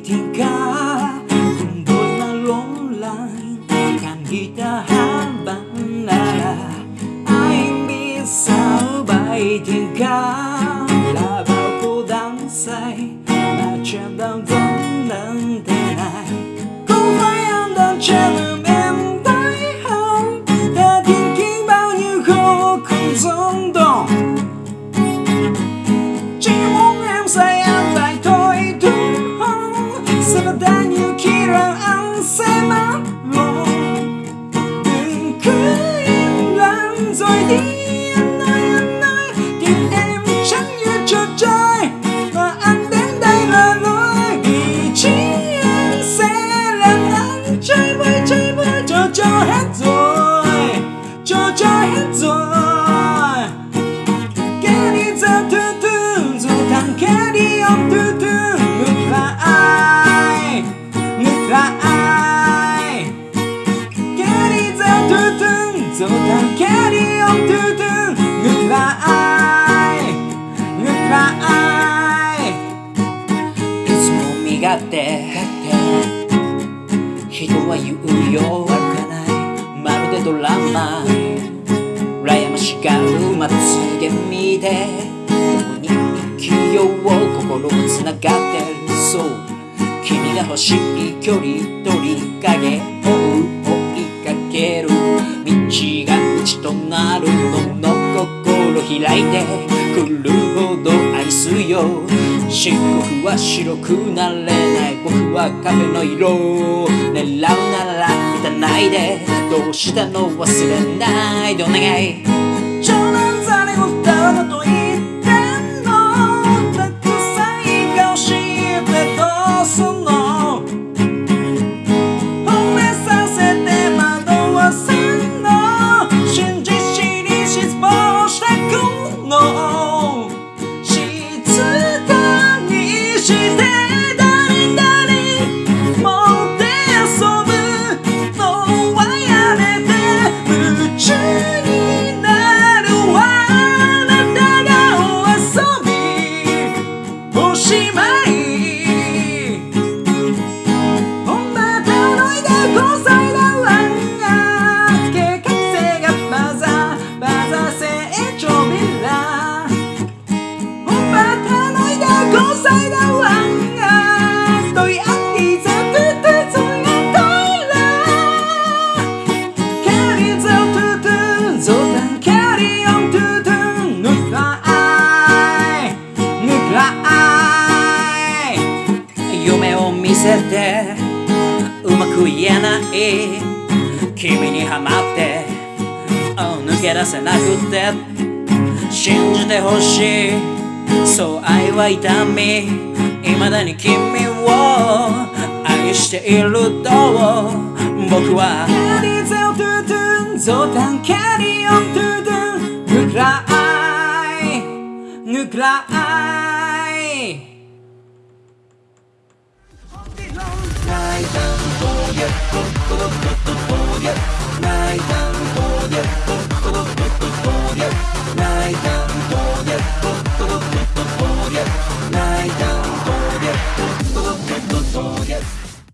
tingkah Kumpul ng longline Kan kita habang nara Aing bisa bay tingkah thứ Dù thằng kẻ đi ông thứ thứ Ngược là ai Ngược là ai いつも身勝手人は言うよ悪かないまるでドラマ。羨ましがるまつげ見て共に生きよう心もつながってる。そう。君が欲しい距離取り影を追いかける。道が道となるのの心開いてくるほど愛すよ漆黒は白くなれない僕は壁の色を狙うなら満たないでどうしたの忘れないでお願い冗談ざれ言ったのといい夢を見せてうまく言えない。君にハマって抜け出せなくて信じてほしい。そう愛は痛み。未だに君を愛していると僕は。Carry theo từ từ rồi thằng carry on từ từ ngược là ai ngược là ai 内談暴虐コロコロコロ暴虐